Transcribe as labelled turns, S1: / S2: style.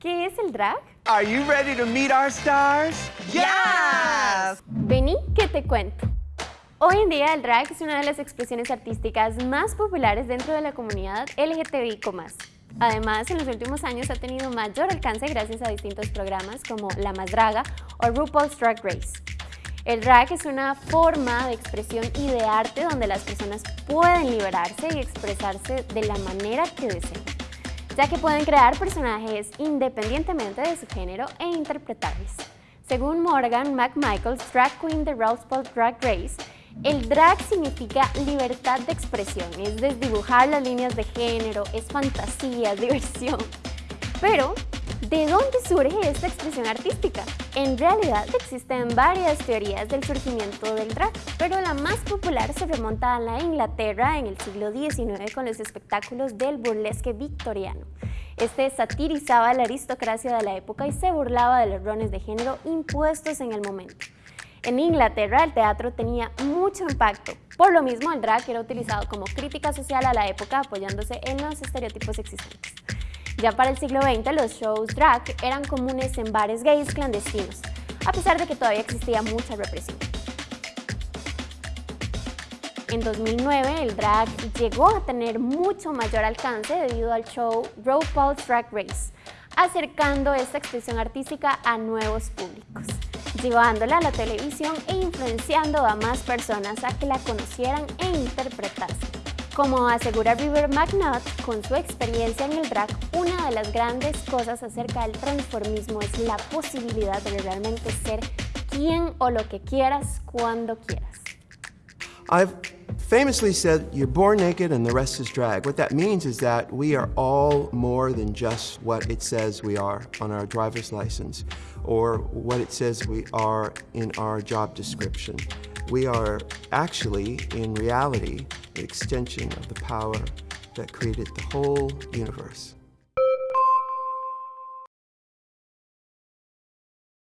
S1: ¿Qué es el drag?
S2: Are you ready to meet our stars?
S1: Yes! Vení que te cuento. Hoy en día el drag es una de las expresiones artísticas más populares dentro de la comunidad LGTBIQ+. Además, en los últimos años ha tenido mayor alcance gracias a distintos programas como La Más Draga o RuPaul's Drag Race. El drag es una forma de expresión y de arte donde las personas pueden liberarse y expresarse de la manera que deseen, ya que pueden crear personajes independientemente de su género e interpretarles. Según Morgan McMichaels, drag queen de RuPaul's Drag Race, el drag significa libertad de expresión, es desdibujar las líneas de género, es fantasía, diversión. Pero, ¿de dónde surge esta expresión artística? En realidad existen varias teorías del surgimiento del drag, pero la más popular se remonta a la Inglaterra en el siglo XIX con los espectáculos del burlesque victoriano. Este satirizaba la aristocracia de la época y se burlaba de los roles de género impuestos en el momento. En Inglaterra el teatro tenía mucho impacto, por lo mismo el drag era utilizado como crítica social a la época apoyándose en los estereotipos existentes. Ya para el siglo XX los shows drag eran comunes en bares gays clandestinos, a pesar de que todavía existía mucha represión. En 2009 el drag llegó a tener mucho mayor alcance debido al show RuPaul's Drag Race, acercando esta expresión artística a nuevos públicos llevándola a la televisión e influenciando a más personas a que la conocieran e interpretasen. Como asegura River McNutt, con su experiencia en el drag, una de las grandes cosas acerca del transformismo es la posibilidad de realmente ser quien o lo que quieras cuando quieras.
S2: I've famously said, you're born naked and the rest is drag. What that means is that we are all more than just what it says we are on our driver's license or what it says we are in our job description. We are actually, in reality, extension of the power that created the whole universe.